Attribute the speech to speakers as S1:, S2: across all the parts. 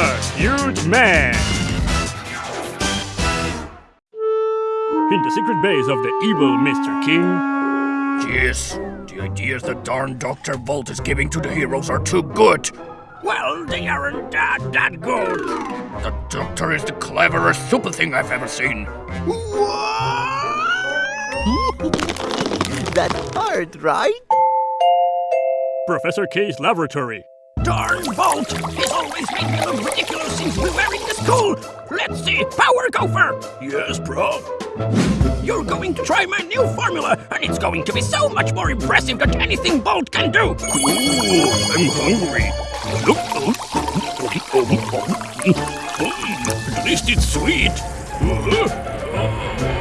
S1: a huge man. In the secret base of the evil Mr. King,
S2: Yes, the ideas the darn Dr. Volt is giving to the heroes are too good. Well, they aren't that, that good. The Doctor is the cleverest super thing I've ever seen.
S3: That's hard, right?
S1: Professor K's laboratory.
S2: Darn Volt! He's always making the ridiculous things we're wearing to school! Let's see, Power Gopher! Yes, Prof? You're going to try my new formula, and it's going to be so much more impressive than anything Volt can do! Ooh, I'm hungry. At least it's sweet. Yes,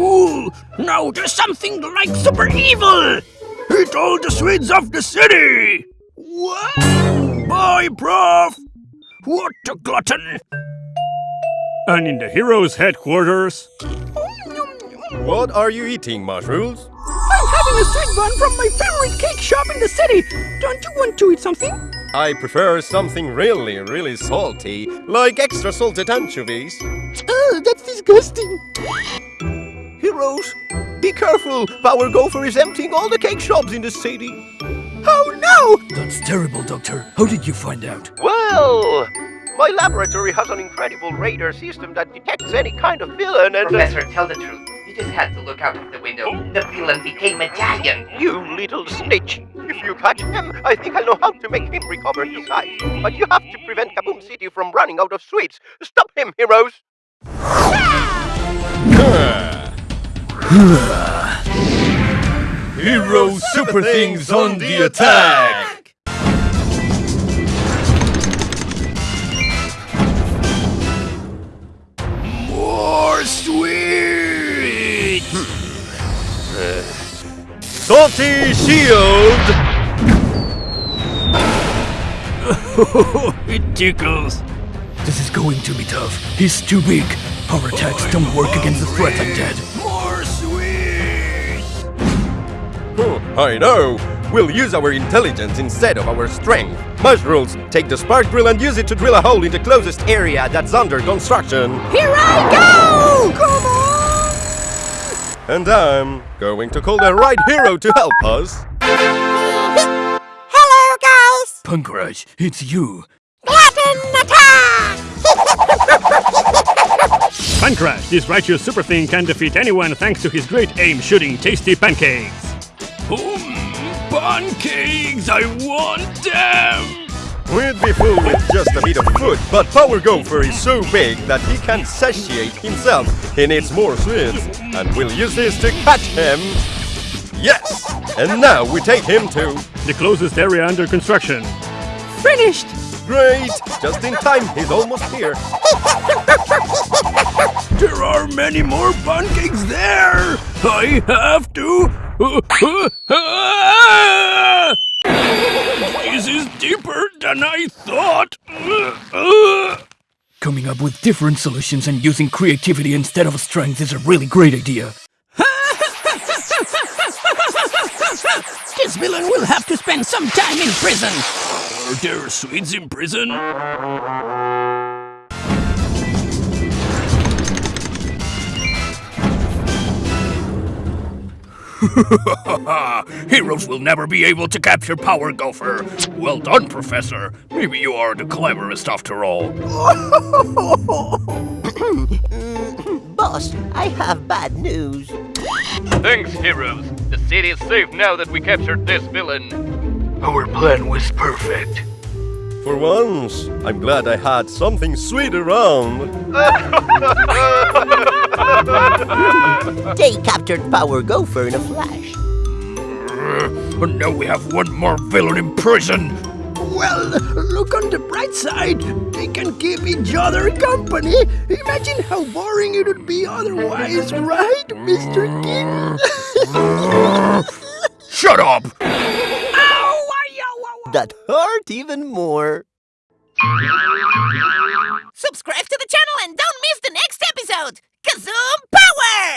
S2: so cool! Now there's something like super evil! Eat all the sweets of the city! What? Bye, Prof! What a glutton!
S1: And in the heroes' headquarters,
S4: What are you eating, mushrooms?
S5: I'm having a sweet bun from my favorite cake shop in the city. Don't you want to eat something?
S4: I prefer something really, really salty, like extra salted anchovies.
S3: Oh, that's disgusting. Heroes, be careful. Power Gopher is emptying all the cake shops in the city.
S5: Oh no!
S2: That's terrible, Doctor. How did you find out?
S3: Well, my laboratory has an incredible radar system that detects any kind of villain and... uh,
S6: Professor, tell the truth. You just had to look out of the window. The villain became Italian.
S3: You little snitch! If you catch him, I think I know how to make him recover his sight. But you have to prevent Kazoom City from running out of sweets. Stop him, heroes!
S4: Hero super things on the attack!
S2: More sweet!
S4: Salty shield!
S2: it tickles. This is going to be tough. He's too big. Power attacks don't work against a threat like that.
S4: I know! We'll use our intelligence instead of our strength. Mushrooms, take the spark drill and use it to drill a hole in the closest area that's under construction.
S5: Here I go! Come on!
S4: And I'm going to call the right hero to help us.
S5: Hello, guys!
S2: Pancrash, it's you.
S5: Latin attack!
S1: Pancrash, this righteous super thing can defeat anyone thanks to his great aim shooting tasty pancakes.
S2: Pancakes! I want them!
S4: We'd be full with just a bit of food, but Power Gopher is so big that he can satiate himself. He needs more sweets, and we'll use this to catch him. Yes! And now we take him to...
S1: The closest area under construction.
S5: Finished!
S4: Great! Just in time, he's almost here.
S2: There are many more pancakes there! I have to... this is deeper than I thought! Coming up with different solutions and using creativity instead of strength is a really great idea.
S5: This villain will have to spend some time in prison.
S2: Are there sweets in prison? Heroes will never be able to capture Power Gopher. Well done, Professor. Maybe you are the cleverest after all.
S3: Boss, I have bad news.
S7: Thanks, heroes. The city is safe now that we captured this villain.
S2: Our plan was perfect.
S4: For once, I'm glad I had something sweet around.
S3: They captured Power Gopher in a flash.
S2: But now we have one more villain in prison.
S5: Well, look on the bright side. They can keep each other company. Imagine how boring it would be otherwise, right, Mr. King?
S2: Shut up!
S3: That hurt even more.
S8: Subscribe to the channel and don't miss the next episode! Kazoom power!